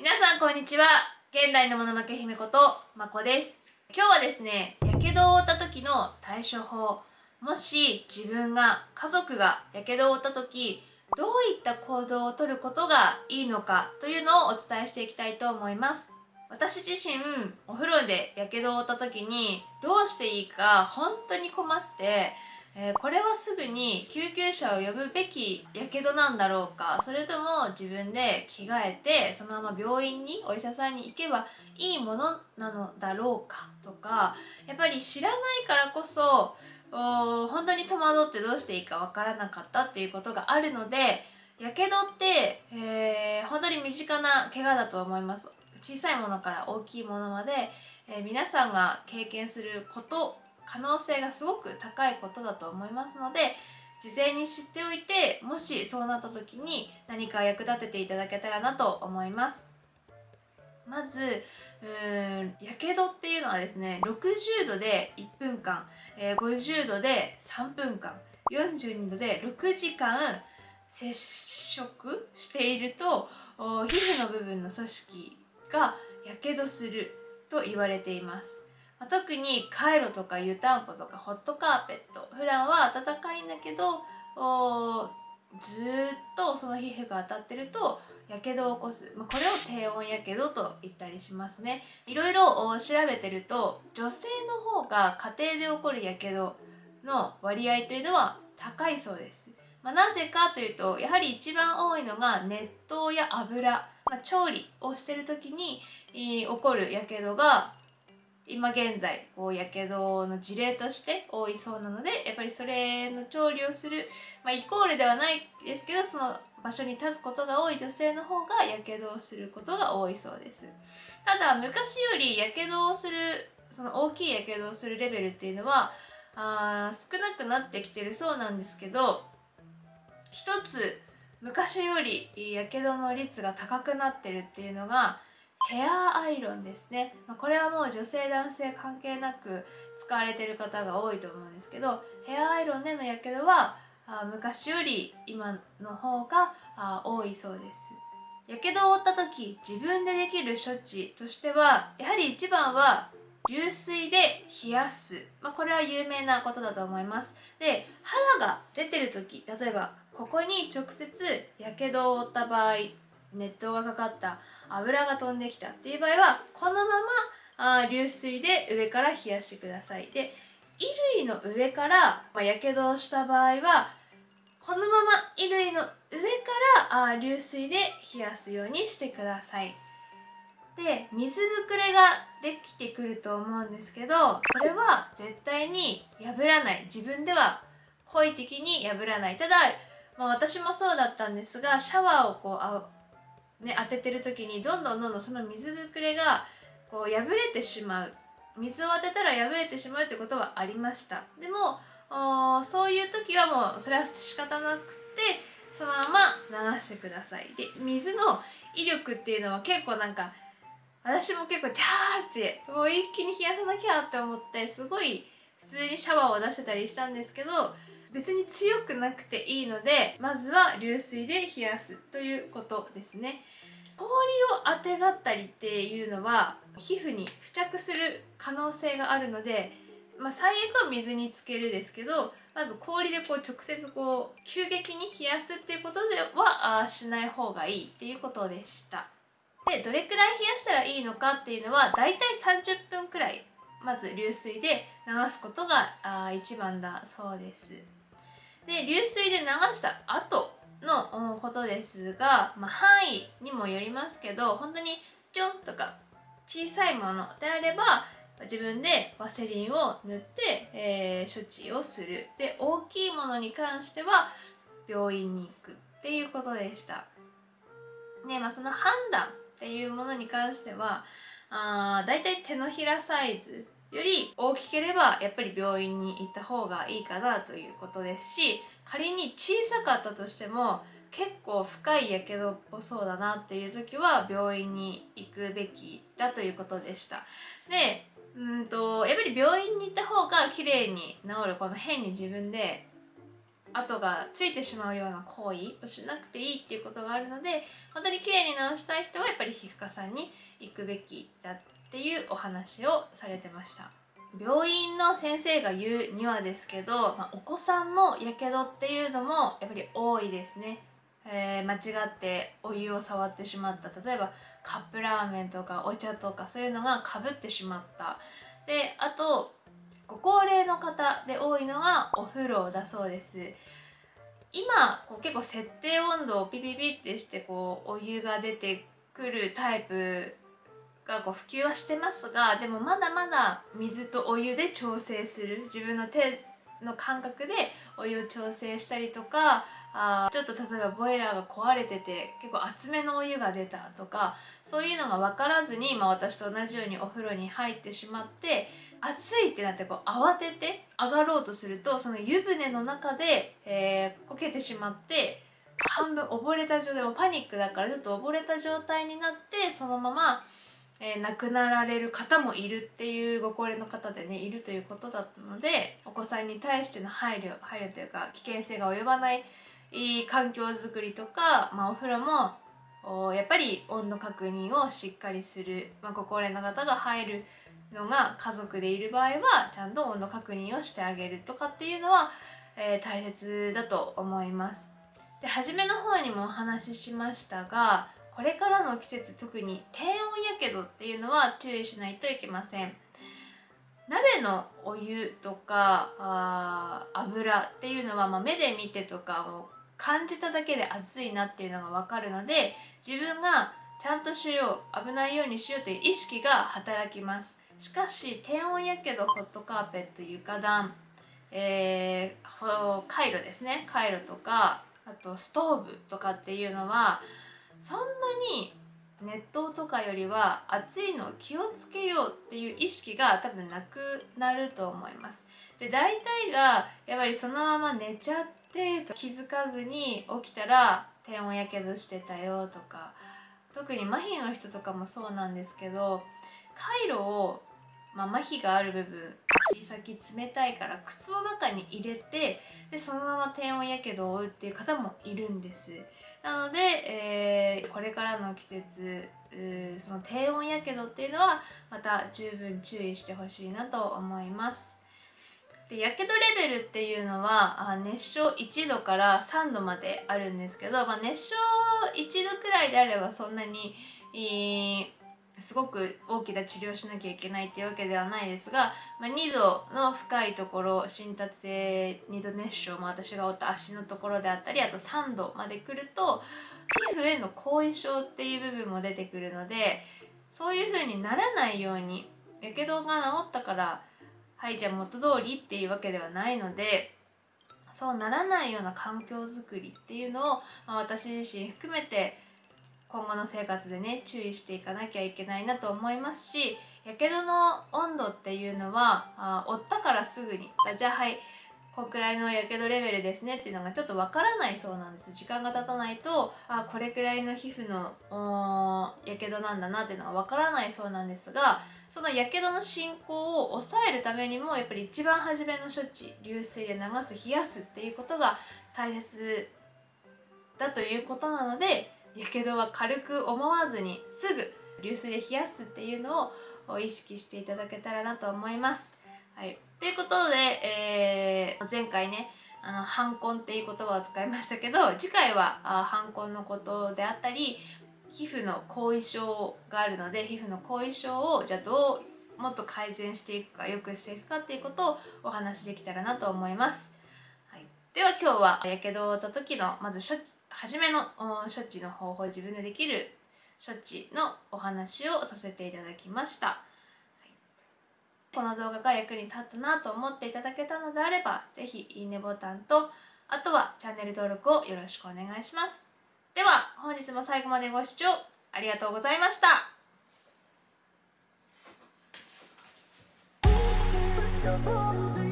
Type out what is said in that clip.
皆さんこんにちは。現代のもののけ姫ことまこです。今日はですねやけどを負った時の対処法もし自分が家族がやけどを負った時どういった行動をとることがいいのかというのをお伝えしていきたいと思います。私自身お風呂でやけどを負った時にどうしていいか本当に困ってえー、これはすぐに救急車を呼ぶべきやけどなんだろうか。それとも自分で着替えてそのまま病院にお医者さんに行けばいいものなのだろうか。とかやっぱり知らないからこそ本当に戸惑ってどうしていいかわからなかったっていうことがあるのでやけどって、えー、本当に身近な怪我だと思います。小さいものから大きいものまで、えー、皆さんが経験すること可能性がすごく高いことだと思いますので事前に知っておいてもしそうなった時に何か役立てていただけたらなと思います。まずやけどっていうのはですね60度で1分間、えー、50度で3分間42度で6時間接触していると皮膚の部分の組織がやけどすると言われています。まあ、特にカイロとか湯たんぽとかホットカーペット普段は暖かいんだけどずっとその皮膚が当たってるとやけどを起こす、まあ、これを低温やけどと言ったりしますね。いろいろ調べてると女性の方が家庭で起こるやけどの割合というのは高いそうです、まあ、なぜかというとやはり一番多いのが熱湯や油、まあ、調理をしてる時に起こるやけどが今現在こうやけどの事例として多いそうなのでやっぱりそれの調理をする、まあ、イコールではないですけどその場所に立つことが多い女性の方がやけどをすることが多いそうです。ただ昔よりやけどをするその大きいやけどをするレベルっていうのはあ少なくなってきてるそうなんですけど一つ昔よりやけどの率が高くなってるっていうのがヘアアイロンですね、まあ、これはもう女性男性関係なく使われてる方が多いと思うんですけどヘアアイロンでのやけどはあ昔より今の方があ多いそうです。やけどを負った時自分でできる処置としてはやはり一番は流水で冷やす、まあ、これは有名なことだと思います。で肌が出てる時例えばここに直接やけどを負った場合熱湯がかかった油が飛んできたっていう場合はこのままあ流水で上から冷やしてください。で衣類の上からやけどをした場合はこのまま衣類の上からあ流水で冷やすようにしてください。で水ぶくれができてくると思うんですけどそれは絶対に破らない。自分では故意的に破らない。ただ、まあ、私もそうだったんですがシャワーをこうね、当ててる時にどんどんどんどんその水ぶくれがこう破れてしまう。水を当てたら破れてしまうってことはありました。でもそういう時はもうそれは仕方なくてそのまま流してください。で水の威力っていうのは結構なんか私も結構ジャーってもう一気に冷やさなきゃって思ってすごい普通にシャワーを出してたりしたんですけど別に強くなくていいのでまずは流水で冷やすということですね。氷をあてがったりっていうのは皮膚に付着する可能性があるので、まあ、最悪は水につけるですけどまず氷でこう直接こう急激に冷やすっていうことではしない方がいいっていうことでした。でどれくらい冷やしたらいいのかっていうのはだいたい30分くらいまず流水で流すことがあ一番だそうです。で流水で流した後のことですが、まあ、範囲にもよりますけど本当にちょんとか小さいものであれば自分でワセリンを塗って、えー、処置をする。で大きいものに関しては病院に行くっていうことでした。で、まあ、その判断っていうものに関してはあだいたい手のひらサイズより大きければやっぱり病院に行った方がいいかなということですし仮に小さかったとしても結構深いやけどっぽそうだなっていう時は病院に行くべきだということでした。でうんとやっぱり病院に行った方が綺麗に治るこの変に自分で跡がついてしまうような行為をしなくていいっていうことがあるので本当に綺麗に直したい人はやっぱり皮膚科さんに行くべきだっていうお話をされてました。病院の先生が言うにはですけど、まあ、お子さんのやけどっていうのもやっぱり多いですね。えー、間違ってお湯を触ってしまった。例えばカップラーメンとかお茶とかそういうのがかぶってしまった。であとご高齢の方で多いのがお風呂だそうです。今こう結構設定温度をピピピってしてこうお湯が出てくるタイプがこう普及はしてますがでもまだまだ水とお湯で調整する。自分の手の感覚でお湯を調整したりとかあちょっと例えばボイラーが壊れてて結構厚めのお湯が出たとかそういうのが分からずに、まあ、私と同じようにお風呂に入ってしまって暑いってなってこう慌てて上がろうとするとその湯船の中で、えー、こけてしまって半分溺れた状態もパニックだからちょっと溺れた状態になってそのままえー、亡くなられる方もいるっていうご高齢の方でねいるということだったのでお子さんに対しての配慮配慮というか危険性が及ばない環境づくりとか、まあ、お風呂もやっぱり温度確認をしっかりする、まあ、ご高齢の方が入るのが家族でいる場合はちゃんと温度確認をしてあげるとかっていうのは、えー、大切だと思います。で初めの方にもお話ししましたがこれからの季節特に低温やけどっていうのは注意しないといけません。鍋のお湯とかあ油っていうのは、まあ、目で見てとかを感じただけで熱いなっていうのが分かるので自分がちゃんとしよう危ないようにしようという意識が働きます。しかし低温やけどホットカーペット床暖、えー、カイロですね。カイロとかあとストーブとかっていうのはそんなに熱湯とかよりは暑いのを気をつけようっていう意識が多分なくなると思います。で大体がやっぱりそのまま寝ちゃってと気づかずに起きたら低温やけどしてたよとか特に麻痺の人とかもそうなんですけどカイロを、まあ、麻痺がある部分足先冷たいから靴の中に入れてでそのまま低温やけどを負うっていう方もいるんです。なので、えー、これからの季節その低温やけどっていうのはまた十分注意してほしいなと思います。でやけどレベルっていうのは熱傷1度から3度まであるんですけど、まあ、熱傷1度くらいであればそんなに、えーすごく大きな治療しなきゃいけないっていうわけではないですが、まあ、2度の深いところ浸達性2度熱傷も私が負った足のところであったりあと3度まで来ると皮膚への後遺症っていう部分も出てくるのでそういう風にならないようにやけどが治ったからはいじゃあ元通りっていうわけではないのでそうならないような環境づくりっていうのを、まあ、私自身含めて今後の生活でね注意していかなきゃいけないなと思いますしやけどの温度っていうのはあ負ったからすぐにじゃあはいこんくらいのやけどレベルですねっていうのがちょっとわからないそうなんです。時間が経たないとあこれくらいの皮膚のやけどなんだなっていうのがわからないそうなんですがそのやけどの進行を抑えるためにもやっぱり一番初めの処置流水で流す冷やすっていうことが大切だということなのでやけどは軽く思わずにすぐ流水で冷やすっていうのを意識していただけたらなと思います。はい、ということで、えー、前回ねあの反婚っていう言葉を使いましたけど次回は反婚のことであったり皮膚の後遺症があるので皮膚の後遺症をじゃあどうもっと改善していくか良くしていくかっていうことをお話しできたらなと思います。はい、では今日はやけどを負った時のまず処置初めの処置の方法自分でできる処置のお話をさせていただきました、はい、この動画が役に立ったなと思っていただけたのであれば是非いいねボタンとあとはチャンネル登録をよろしくお願いします。では本日も最後までご視聴ありがとうございました「